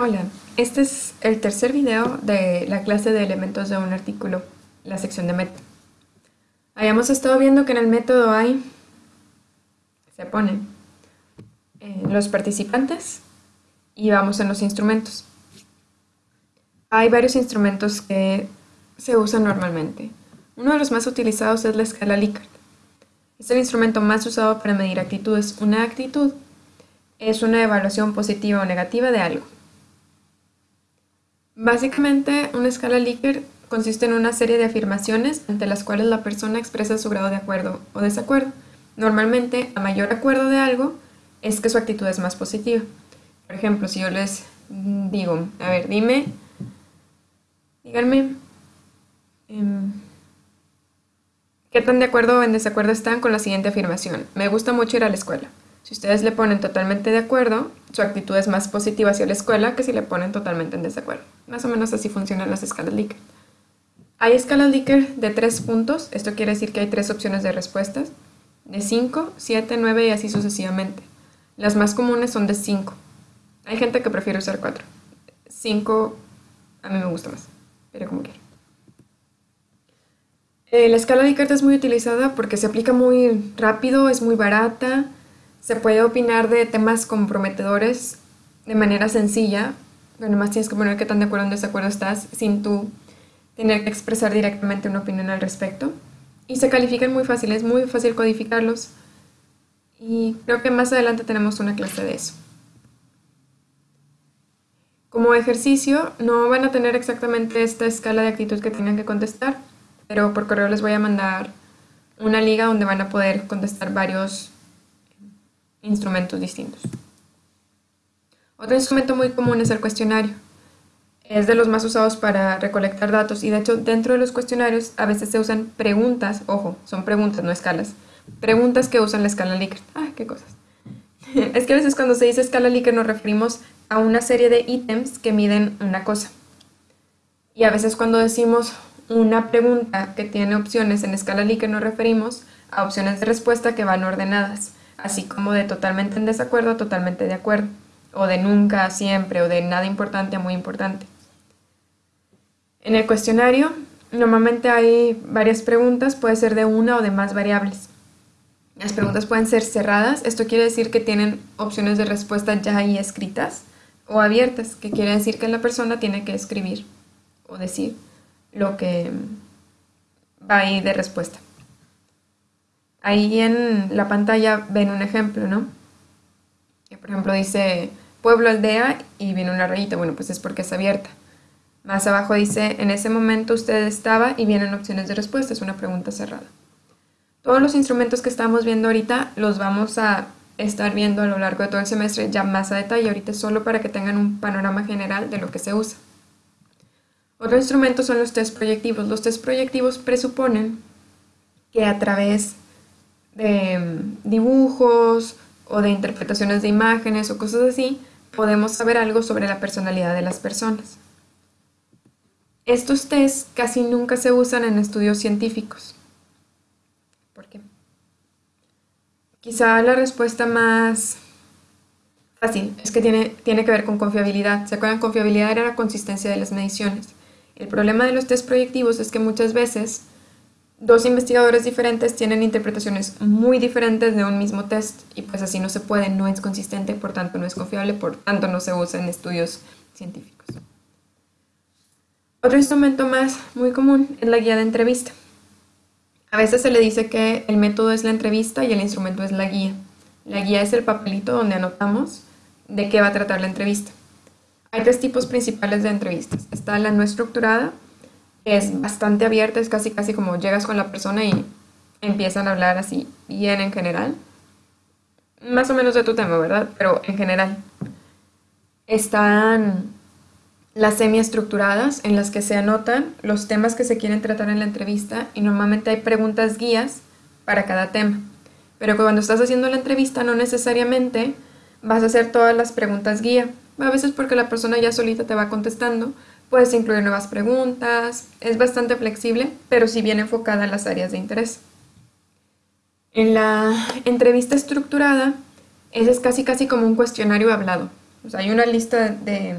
Hola, este es el tercer video de la clase de elementos de un artículo, la sección de método. Habíamos estado viendo que en el método hay, se pone eh, los participantes y vamos en los instrumentos. Hay varios instrumentos que se usan normalmente. Uno de los más utilizados es la escala Likert. Es el instrumento más usado para medir actitudes. Una actitud es una evaluación positiva o negativa de algo. Básicamente, una escala Likert consiste en una serie de afirmaciones ante las cuales la persona expresa su grado de acuerdo o desacuerdo. Normalmente, a mayor acuerdo de algo, es que su actitud es más positiva. Por ejemplo, si yo les digo, a ver, dime, díganme, em, ¿qué tan de acuerdo o en desacuerdo están con la siguiente afirmación? Me gusta mucho ir a la escuela. Si ustedes le ponen totalmente de acuerdo, su actitud es más positiva hacia la escuela que si le ponen totalmente en desacuerdo. Más o menos así funcionan las escalas Likert. Hay escalas Likert de tres puntos, esto quiere decir que hay tres opciones de respuestas, de 5, 7, 9 y así sucesivamente. Las más comunes son de 5. Hay gente que prefiere usar 4. 5 a mí me gusta más, pero como quiera. Eh, la escala Likert es muy utilizada porque se aplica muy rápido, es muy barata, se puede opinar de temas comprometedores de manera sencilla, pero más tienes que poner qué tan de acuerdo o en desacuerdo estás sin tú tener que expresar directamente una opinión al respecto. Y se califican muy fácil, es muy fácil codificarlos. Y creo que más adelante tenemos una clase de eso. Como ejercicio, no van a tener exactamente esta escala de actitud que tengan que contestar, pero por correo les voy a mandar una liga donde van a poder contestar varios instrumentos distintos. Otro instrumento muy común es el cuestionario. Es de los más usados para recolectar datos y de hecho dentro de los cuestionarios a veces se usan preguntas, ojo, son preguntas, no escalas, preguntas que usan la escala Likert. ¡Ah, qué cosas! es que a veces cuando se dice escala Likert nos referimos a una serie de ítems que miden una cosa. Y a veces cuando decimos una pregunta que tiene opciones en escala Likert nos referimos a opciones de respuesta que van ordenadas así como de totalmente en desacuerdo totalmente de acuerdo, o de nunca siempre, o de nada importante a muy importante. En el cuestionario normalmente hay varias preguntas, puede ser de una o de más variables. Las preguntas pueden ser cerradas, esto quiere decir que tienen opciones de respuesta ya ahí escritas, o abiertas, que quiere decir que la persona tiene que escribir o decir lo que va ahí de respuesta. Ahí en la pantalla ven un ejemplo, ¿no? Que por ejemplo dice pueblo, aldea y viene una rayita. Bueno, pues es porque es abierta. Más abajo dice, en ese momento usted estaba y vienen opciones de respuesta, es una pregunta cerrada. Todos los instrumentos que estamos viendo ahorita los vamos a estar viendo a lo largo de todo el semestre ya más a detalle, ahorita solo para que tengan un panorama general de lo que se usa. Otro instrumento son los test proyectivos. Los test proyectivos presuponen que a través de mm, dibujos o de interpretaciones de imágenes o cosas así, podemos saber algo sobre la personalidad de las personas. Estos test casi nunca se usan en estudios científicos. ¿Por qué? Quizá la respuesta más fácil es que tiene, tiene que ver con confiabilidad. ¿Se acuerdan? Confiabilidad era la consistencia de las mediciones. El problema de los test proyectivos es que muchas veces dos investigadores diferentes tienen interpretaciones muy diferentes de un mismo test y pues así no se puede, no es consistente, por tanto no es confiable, por tanto no se usa en estudios científicos. Otro instrumento más muy común es la guía de entrevista. A veces se le dice que el método es la entrevista y el instrumento es la guía. La guía es el papelito donde anotamos de qué va a tratar la entrevista. Hay tres tipos principales de entrevistas. Está la no estructurada, es bastante abierta, es casi casi como llegas con la persona y empiezan a hablar así bien en general. Más o menos de tu tema, ¿verdad? Pero en general. Están las semiestructuradas en las que se anotan los temas que se quieren tratar en la entrevista y normalmente hay preguntas guías para cada tema. Pero cuando estás haciendo la entrevista no necesariamente vas a hacer todas las preguntas guía. A veces porque la persona ya solita te va contestando, Puedes incluir nuevas preguntas, es bastante flexible, pero sí bien enfocada en las áreas de interés. En la entrevista estructurada, ese es casi casi como un cuestionario hablado. Hay una lista de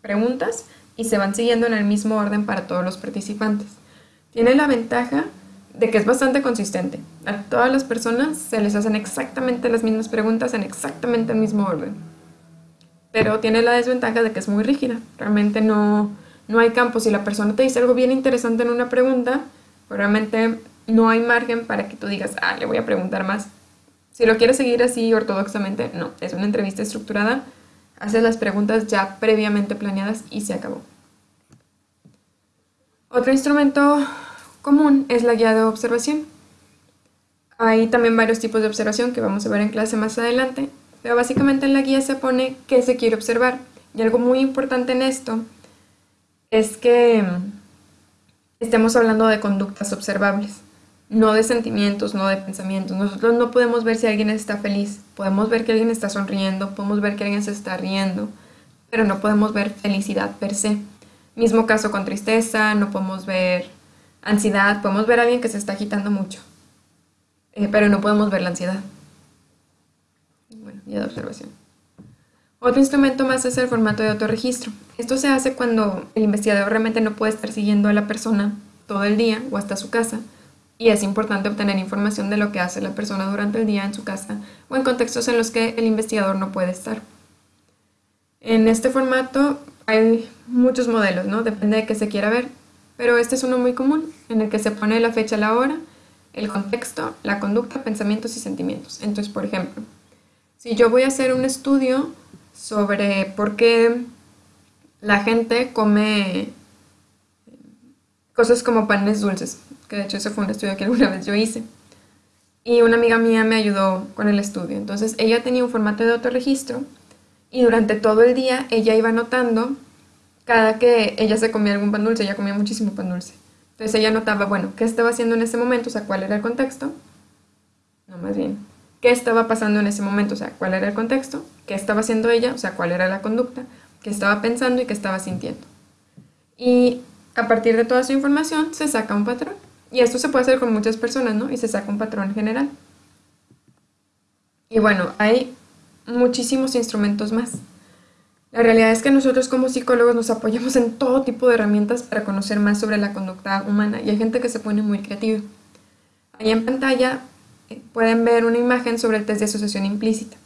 preguntas y se van siguiendo en el mismo orden para todos los participantes. Tiene la ventaja de que es bastante consistente. A todas las personas se les hacen exactamente las mismas preguntas en exactamente el mismo orden. Pero tiene la desventaja de que es muy rígida. Realmente no, no hay campo. Si la persona te dice algo bien interesante en una pregunta, pues realmente no hay margen para que tú digas, ah, le voy a preguntar más. Si lo quieres seguir así ortodoxamente, no. Es una entrevista estructurada. Haces las preguntas ya previamente planeadas y se acabó. Otro instrumento común es la guía de observación. Hay también varios tipos de observación que vamos a ver en clase más adelante, pero básicamente en la guía se pone qué se quiere observar. Y algo muy importante en esto es que estemos hablando de conductas observables, no de sentimientos, no de pensamientos. Nosotros no podemos ver si alguien está feliz, podemos ver que alguien está sonriendo, podemos ver que alguien se está riendo, pero no podemos ver felicidad per se. Mismo caso con tristeza, no podemos ver Ansiedad, podemos ver a alguien que se está agitando mucho, eh, pero no podemos ver la ansiedad. Ya de observación. Otro instrumento más es el formato de autorregistro. Esto se hace cuando el investigador realmente no puede estar siguiendo a la persona todo el día o hasta su casa, y es importante obtener información de lo que hace la persona durante el día en su casa o en contextos en los que el investigador no puede estar. En este formato hay muchos modelos, ¿no? Depende de qué se quiera ver pero este es uno muy común, en el que se pone la fecha, la hora, el contexto, la conducta, pensamientos y sentimientos. Entonces, por ejemplo, si yo voy a hacer un estudio sobre por qué la gente come cosas como panes dulces, que de hecho ese fue un estudio que alguna vez yo hice, y una amiga mía me ayudó con el estudio. Entonces, ella tenía un formato de autorregistro y durante todo el día ella iba anotando cada que ella se comía algún pan dulce, ella comía muchísimo pan dulce. Entonces ella notaba, bueno, qué estaba haciendo en ese momento, o sea, cuál era el contexto. No, más bien, qué estaba pasando en ese momento, o sea, cuál era el contexto, qué estaba haciendo ella, o sea, cuál era la conducta, qué estaba pensando y qué estaba sintiendo. Y a partir de toda esa información se saca un patrón. Y esto se puede hacer con muchas personas, ¿no? Y se saca un patrón general. Y bueno, hay muchísimos instrumentos más. La realidad es que nosotros como psicólogos nos apoyamos en todo tipo de herramientas para conocer más sobre la conducta humana y hay gente que se pone muy creativa. Ahí en pantalla pueden ver una imagen sobre el test de asociación implícita.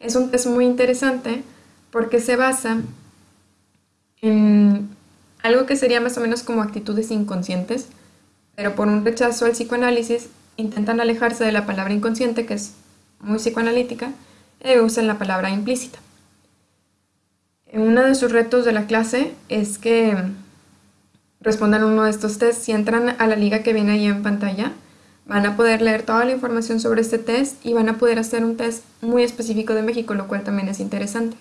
Es un test muy interesante porque se basa en algo que sería más o menos como actitudes inconscientes, pero por un rechazo al psicoanálisis intentan alejarse de la palabra inconsciente, que es muy psicoanalítica, y usan la palabra implícita. Uno de sus retos de la clase es que respondan uno de estos tests. Si entran a la liga que viene ahí en pantalla, van a poder leer toda la información sobre este test y van a poder hacer un test muy específico de México, lo cual también es interesante.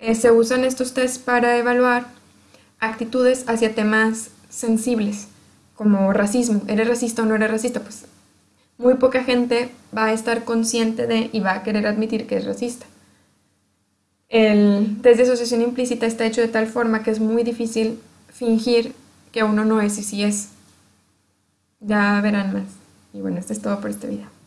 Eh, se usan estos tests para evaluar actitudes hacia temas sensibles, como racismo. ¿Eres racista o no eres racista? Pues muy poca gente va a estar consciente de y va a querer admitir que es racista. El test de asociación implícita está hecho de tal forma que es muy difícil fingir que uno no es y sí es. Ya verán más. Y bueno, esto es todo por este video.